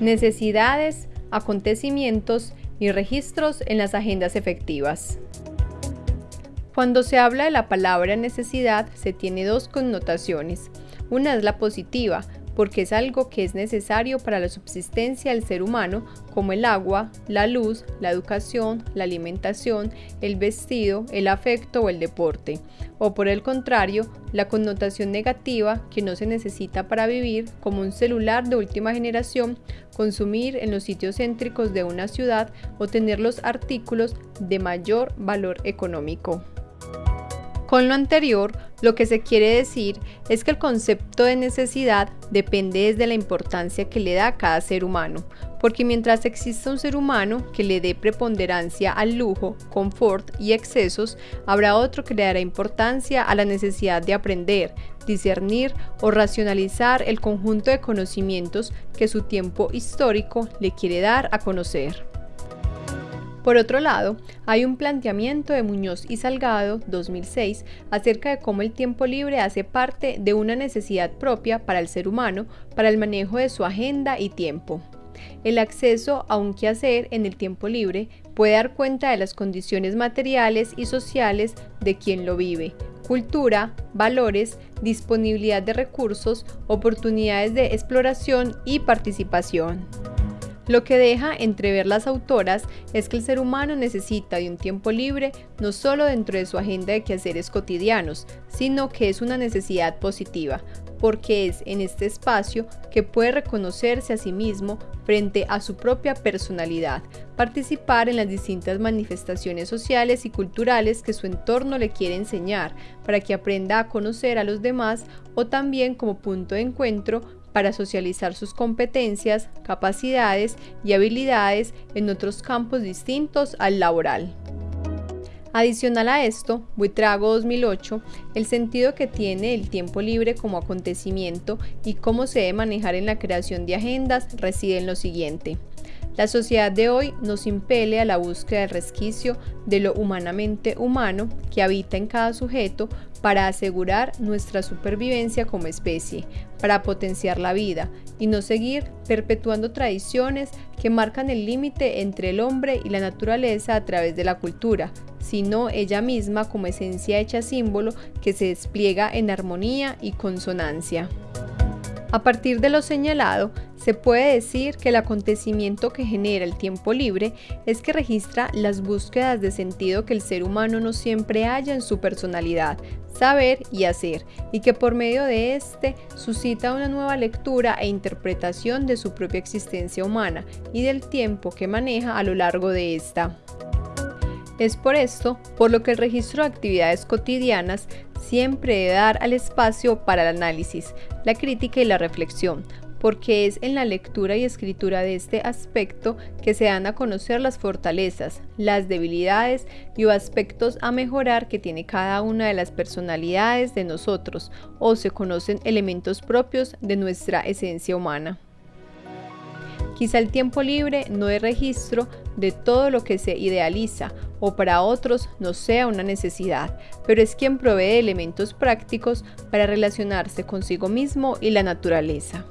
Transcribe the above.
necesidades, acontecimientos y registros en las agendas efectivas. Cuando se habla de la palabra necesidad se tiene dos connotaciones. Una es la positiva, porque es algo que es necesario para la subsistencia del ser humano, como el agua, la luz, la educación, la alimentación, el vestido, el afecto o el deporte. O por el contrario, la connotación negativa que no se necesita para vivir, como un celular de última generación, consumir en los sitios céntricos de una ciudad o tener los artículos de mayor valor económico. Con lo anterior, lo que se quiere decir es que el concepto de necesidad depende desde la importancia que le da a cada ser humano, porque mientras exista un ser humano que le dé preponderancia al lujo, confort y excesos, habrá otro que le dará importancia a la necesidad de aprender, discernir o racionalizar el conjunto de conocimientos que su tiempo histórico le quiere dar a conocer. Por otro lado, hay un planteamiento de Muñoz y Salgado, 2006, acerca de cómo el tiempo libre hace parte de una necesidad propia para el ser humano para el manejo de su agenda y tiempo. El acceso a un quehacer en el tiempo libre puede dar cuenta de las condiciones materiales y sociales de quien lo vive, cultura, valores, disponibilidad de recursos, oportunidades de exploración y participación. Lo que deja entrever las autoras es que el ser humano necesita de un tiempo libre no solo dentro de su agenda de quehaceres cotidianos, sino que es una necesidad positiva, porque es en este espacio que puede reconocerse a sí mismo frente a su propia personalidad, participar en las distintas manifestaciones sociales y culturales que su entorno le quiere enseñar, para que aprenda a conocer a los demás o también como punto de encuentro para socializar sus competencias, capacidades y habilidades en otros campos distintos al laboral. Adicional a esto, Buitrago 2008, el sentido que tiene el tiempo libre como acontecimiento y cómo se debe manejar en la creación de agendas reside en lo siguiente. La sociedad de hoy nos impele a la búsqueda del resquicio de lo humanamente humano que habita en cada sujeto para asegurar nuestra supervivencia como especie, para potenciar la vida y no seguir perpetuando tradiciones que marcan el límite entre el hombre y la naturaleza a través de la cultura, sino ella misma como esencia hecha símbolo que se despliega en armonía y consonancia. A partir de lo señalado, se puede decir que el acontecimiento que genera el tiempo libre es que registra las búsquedas de sentido que el ser humano no siempre halla en su personalidad, saber y hacer, y que por medio de este suscita una nueva lectura e interpretación de su propia existencia humana y del tiempo que maneja a lo largo de esta. Es por esto por lo que el registro de actividades cotidianas siempre debe dar al espacio para el análisis, la crítica y la reflexión, porque es en la lectura y escritura de este aspecto que se dan a conocer las fortalezas, las debilidades y aspectos a mejorar que tiene cada una de las personalidades de nosotros o se conocen elementos propios de nuestra esencia humana. Quizá el tiempo libre no es registro de todo lo que se idealiza o para otros no sea una necesidad, pero es quien provee elementos prácticos para relacionarse consigo mismo y la naturaleza.